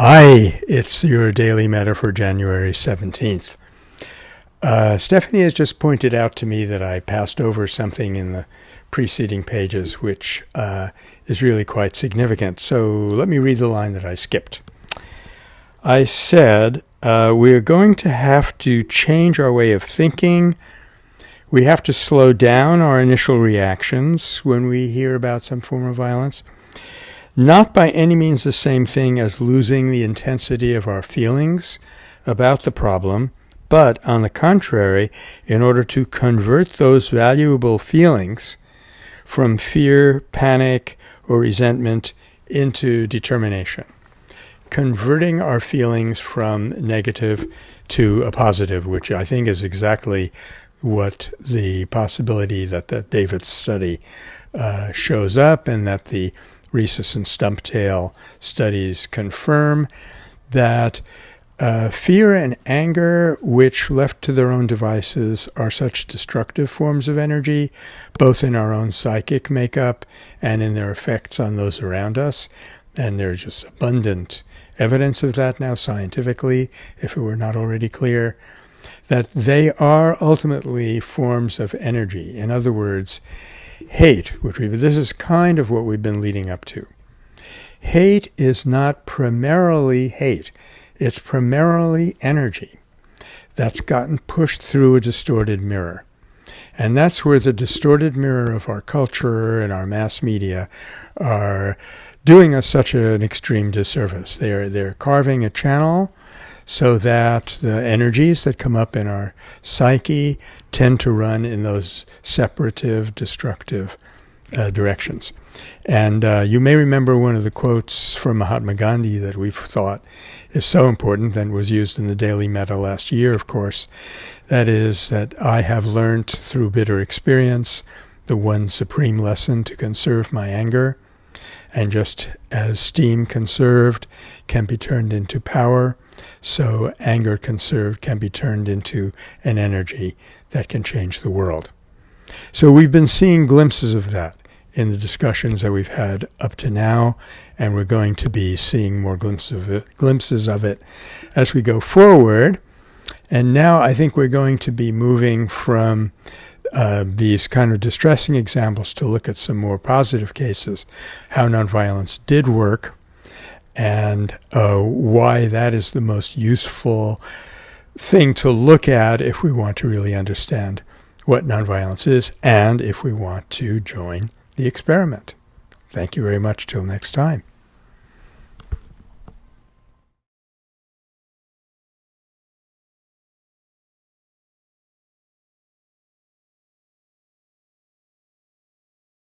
Hi, it's your Daily Metta for January 17th. Uh, Stephanie has just pointed out to me that I passed over something in the preceding pages, which uh, is really quite significant. So let me read the line that I skipped. I said, uh, we're going to have to change our way of thinking. We have to slow down our initial reactions when we hear about some form of violence. Not by any means the same thing as losing the intensity of our feelings about the problem, but on the contrary, in order to convert those valuable feelings from fear, panic, or resentment into determination. Converting our feelings from negative to a positive, which I think is exactly what the possibility that the David study uh, shows up and that the rhesus and stumptail studies confirm that uh, fear and anger, which left to their own devices, are such destructive forms of energy, both in our own psychic makeup and in their effects on those around us. And there's just abundant evidence of that now scientifically, if it were not already clear, that they are ultimately forms of energy. In other words, hate, which we this is kind of what we've been leading up to. Hate is not primarily hate. It's primarily energy that's gotten pushed through a distorted mirror. And that's where the distorted mirror of our culture and our mass media are doing us such an extreme disservice. They're, they're carving a channel so that the energies that come up in our psyche tend to run in those separative, destructive uh, directions. And uh, you may remember one of the quotes from Mahatma Gandhi that we've thought is so important and was used in the Daily Metta last year, of course. That is, that I have learned through bitter experience the one supreme lesson to conserve my anger. And just as steam conserved can be turned into power, so anger conserved can be turned into an energy that can change the world. So we've been seeing glimpses of that in the discussions that we've had up to now, and we're going to be seeing more glimpses of it, glimpses of it as we go forward. And now I think we're going to be moving from uh, these kind of distressing examples to look at some more positive cases, how nonviolence did work, and uh, why that is the most useful thing to look at if we want to really understand what nonviolence is and if we want to join the experiment. Thank you very much. Till next time.